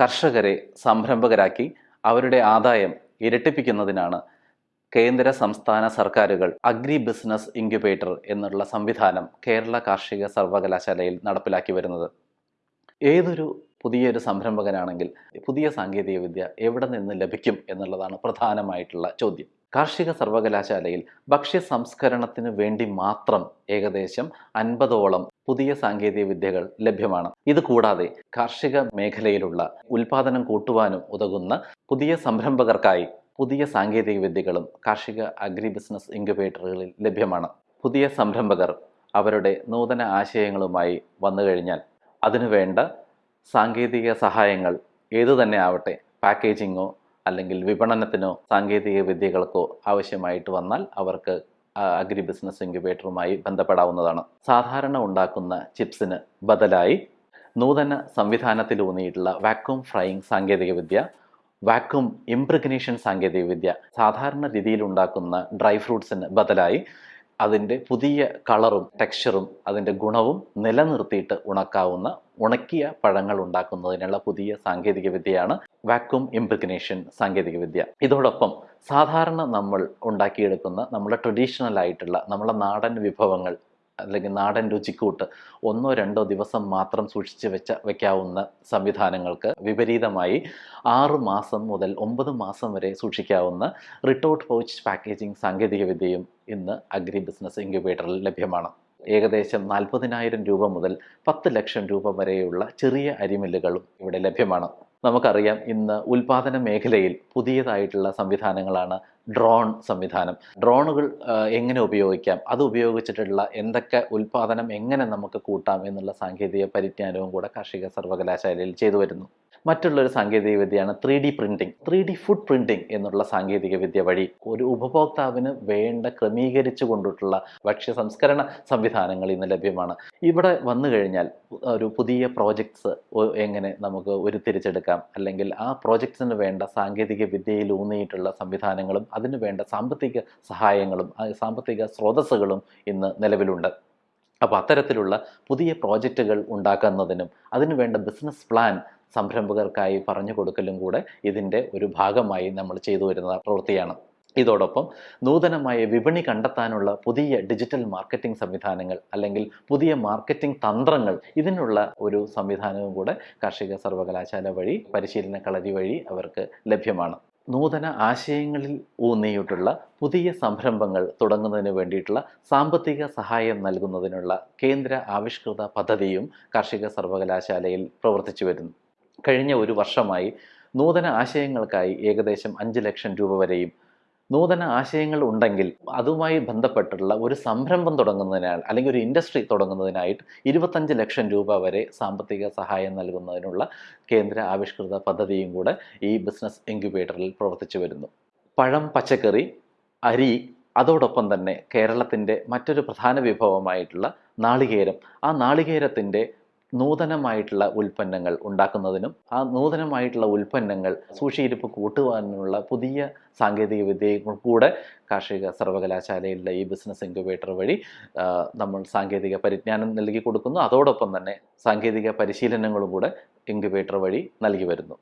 കർഷകരെ സംരംഭകരാക്കി അവരുടെ ആദായം ഇരട്ടിപ്പിക്കുന്നതിനാണ് കേന്ദ്ര സംസ്ഥാന സർക്കാരുകൾ അഗ്രി ബിസിനസ് ഇൻക്യുബേറ്റർ എന്നുള്ള സംവിധാനം കേരള കാർഷിക സർവകലാശാലയിൽ നടപ്പിലാക്കി വരുന്നത്. ഏതൊരു പുതിയൊരു സംരംഭകനാണെങ്കിൽ പുതിയ സാങ്കേതികവിദ്യ എവിടെ നിന്ന് ലഭിക്കും എന്നുള്ളതാണ് പ്രധാനമായിട്ടുള്ള ചോദ്യം. കാർഷിക സർവകലാശാലയിൽ ഭക്ഷ്യ സംസ്കരണത്തിന് വേണ്ടി മാത്രം ഏകദേശം അൻപതോളം പുതിയ സാങ്കേതിക വിദ്യകൾ ലഭ്യമാണ്. ഇത് കൂടാതെ കാർഷിക മേഖലയിലുള്ള ഉൽപാദനം കൂട്ടുവാനും ഉതകുന്ന പുതിയ സംരംഭകർക്കായി പുതിയ സാങ്കേതിക വിദ്യകളും കാർഷിക അഗ്രി ബിസിനസ് ഇൻക്യുബേറ്ററുകളിൽ ലഭ്യമാണ്. പുതിയ സംരംഭകർ അവരുടെ നൂതന ആശയങ്ങളുമായി വന്നു കഴിഞ്ഞാൽ അതിനുവേണ്ട സാങ്കേതിക സഹായങ്ങൾ ഏതു തന്നെ ആവട്ടെ പാക്കേജിങ്ങോ അല്ലെങ്കിൽ വിപണനത്തിനോ സാങ്കേതിക വിദ്യകൾക്കോ ആവശ്യമായിട്ട് വന്നാൽ അവർക്ക് അഗ്രി ബിസിനസ് ഇൻക്യുബേറ്ററുമായി ബന്ധപ്പെടാവുന്നതാണ്. സാധാരണ ഉണ്ടാക്കുന്ന ചിപ്സിന് ബദലായി നൂതന സംവിധാനത്തിലൂന്നിയിട്ടുള്ള വാക്യൂം ഫ്രൈയിങ് സാങ്കേതികവിദ്യ വാക്യൂം ഇംപ്രഗ്നേഷൻ സാങ്കേതികവിദ്യ സാധാരണ രീതിയിൽ ഉണ്ടാക്കുന്ന ഡ്രൈ ഫ്രൂട്ട്സിന് ബദലായി അതിന്റെ പുതിയ കളറും ടെക്സ്ചറും അതിന്റെ ഗുണവും നിലനിർത്തിയിട്ട് ഉണക്കാവുന്ന ഉണക്കിയ പഴങ്ങൾ ഉണ്ടാക്കുന്നതിനുള്ള പുതിയ സാങ്കേതിക വിദ്യയാണ് വാക്യൂം ഇംപ്രിഗ്നേഷൻ സാങ്കേതികവിദ്യ. ഇതോടൊപ്പം സാധാരണ നമ്മൾ ഉണ്ടാക്കിയെടുക്കുന്ന നമ്മുടെ ട്രഡീഷണൽ ആയിട്ടുള്ള നമ്മുടെ നാടൻ വിഭവങ്ങൾ അല്ലെങ്കിൽ നാടൻ രുചിക്കൂട്ട് ഒന്നോ രണ്ടോ ദിവസം മാത്രം സൂക്ഷിച്ച് വെച്ച വയ്ക്കാവുന്ന സംവിധാനങ്ങൾക്ക് വിപരീതമായി ആറ് മാസം മുതൽ ഒമ്പത് മാസം വരെ സൂക്ഷിക്കാവുന്ന റിട്ടോട്ട് പൗച്ച് പാക്കേജിംഗ് സാങ്കേതികവിദ്യയും ഇന്ന് അഗ്രി ബിസിനസ് ഇൻക്യുബേറ്ററിൽ ലഭ്യമാണ്. ഏകദേശം നാൽപ്പതിനായിരം രൂപ മുതൽ പത്ത് ലക്ഷം രൂപ വരെയുള്ള ചെറിയ അരിമില്ലുകളും ഇവിടെ ലഭ്യമാണ്. നമുക്കറിയാം ഇന്ന് ഉൽപാദന മേഖലയിൽ പുതിയതായിട്ടുള്ള സംവിധാനങ്ങളാണ് ഡ്രോൺ സംവിധാനം. ഡ്രോണുകൾ എങ്ങനെ ഉപയോഗിക്കാം? അത് ഉപയോഗിച്ചിട്ടുള്ള എന്തൊക്കെ ഉൽപാദനം എങ്ങനെ നമുക്ക് കൂട്ടാം എന്നുള്ള സാങ്കേതിക പരിജ്ഞാനവും കൂടെ കാർഷിക സർവകലാശാലയിൽ ചെയ്തു വരുന്നു. മറ്റുള്ളൊരു സാങ്കേതിക വിദ്യയാണ് three D printing three D food printing എന്നുള്ള സാങ്കേതിക വിദ്യ വഴി ഒരു ഉപഭോക്താവിന് വേണ്ട ക്രമീകരിച്ചു കൊണ്ടിട്ടുള്ള ഭക്ഷ്യ സംസ്കരണ സംവിധാനങ്ങൾ ഇന്ന് ലഭ്യമാണ്. ഇവിടെ വന്നു കഴിഞ്ഞാൽ ഒരു പുതിയ പ്രോജക്ട്സ് എങ്ങനെ നമുക്ക് ഉരുത്തിരിച്ചെടുക്കാം അല്ലെങ്കിൽ ആ പ്രോജക്ട്സിന് വേണ്ട സാങ്കേതിക വിദ്യയിൽ ഊന്നിയിട്ടുള്ള സംവിധാനങ്ങളും അതിന് വേണ്ട സാമ്പത്തിക സഹായങ്ങളും സാമ്പത്തിക സ്രോതസ്സുകളും ഇന്ന് നിലവിലുണ്ട്. അപ്പോൾ അത്തരത്തിലുള്ള പുതിയ പ്രോജക്റ്റുകൾ ഉണ്ടാക്കുന്നതിനും അതിനു വേണ്ട ബിസിനസ് പ്ലാൻ സംരംഭകർക്കായി പറഞ്ഞു കൊടുക്കലും കൂടെ ഇതിന്റെ ഒരു ഭാഗമായി നമ്മൾ ചെയ്തു വരുന്ന പ്രവൃത്തിയാണ്. ഇതോടൊപ്പം നൂതനമായ വിപണി കണ്ടെത്താനുള്ള പുതിയ ഡിജിറ്റൽ മാർക്കറ്റിംഗ് സംവിധാനങ്ങൾ അല്ലെങ്കിൽ പുതിയ മാർക്കറ്റിംഗ് തന്ത്രങ്ങൾ ഇതിനുള്ള ഒരു സംവിധാനവും കൂടെ കാർഷിക സർവകലാശാല വഴി പരിശീലന കളരി വഴി അവർക്ക് ലഭ്യമാണ്. നൂതന ആശയങ്ങളിൽ ഊന്നിയിട്ടുള്ള പുതിയ സംരംഭങ്ങൾ തുടങ്ങുന്നതിന് വേണ്ടിയിട്ടുള്ള സാമ്പത്തിക സഹായം നൽകുന്നതിനുള്ള കേന്ദ്ര ആവിഷ്കൃത പദ്ധതിയും കാർഷിക സർവകലാശാലയിൽ പ്രവർത്തിച്ചു വരുന്നു. കഴിഞ്ഞ ഒരു വർഷമായി നൂതന ആശയങ്ങൾക്കായി ഏകദേശം അഞ്ച് ലക്ഷം രൂപ വരെയും നൂതന ആശയങ്ങൾ ഉണ്ടെങ്കിൽ അതുമായി ബന്ധപ്പെട്ടുള്ള ഒരു സംരംഭം തുടങ്ങുന്നതിനാൽ അല്ലെങ്കിൽ ഒരു ഇൻഡസ്ട്രി തുടങ്ങുന്നതിനായിട്ട് ഇരുപത്തഞ്ച് ലക്ഷം രൂപ വരെ സാമ്പത്തിക സഹായം നൽകുന്നതിനുള്ള കേന്ദ്ര ആവിഷ്കൃത പദ്ധതിയും കൂടെ ഈ ബിസിനസ് ഇൻക്യുബേറ്ററിൽ പ്രവർത്തിച്ചു വരുന്നു. പഴം പച്ചക്കറി അരി അതോടൊപ്പം തന്നെ കേരളത്തിന്റെ മറ്റൊരു പ്രധാന വിഭവമായിട്ടുള്ള നാളികേരം. ആ നാളികേരത്തിന്റെ നൂതനമായിട്ടുള്ള ഉൽപ്പന്നങ്ങൾ ഉണ്ടാക്കുന്നതിനും ആ നൂതനമായിട്ടുള്ള ഉൽപ്പന്നങ്ങൾ സൂക്ഷിയിരിപ്പ് കൂട്ടുവാനുമുള്ള പുതിയ സാങ്കേതിക വിദ്യയും കൂടെ കാർഷിക സർവകലാശാലയിലെ ഈ ബിസിനസ് ഇൻക്യുബേറ്റർ വഴി നമ്മൾ സാങ്കേതിക പരിജ്ഞാനം നൽകി കൊടുക്കുന്നു. അതോടൊപ്പം തന്നെ സാങ്കേതിക പരിശീലനങ്ങളും കൂടെ ഇൻക്യുബേറ്റർ വഴി നൽകി വരുന്നു.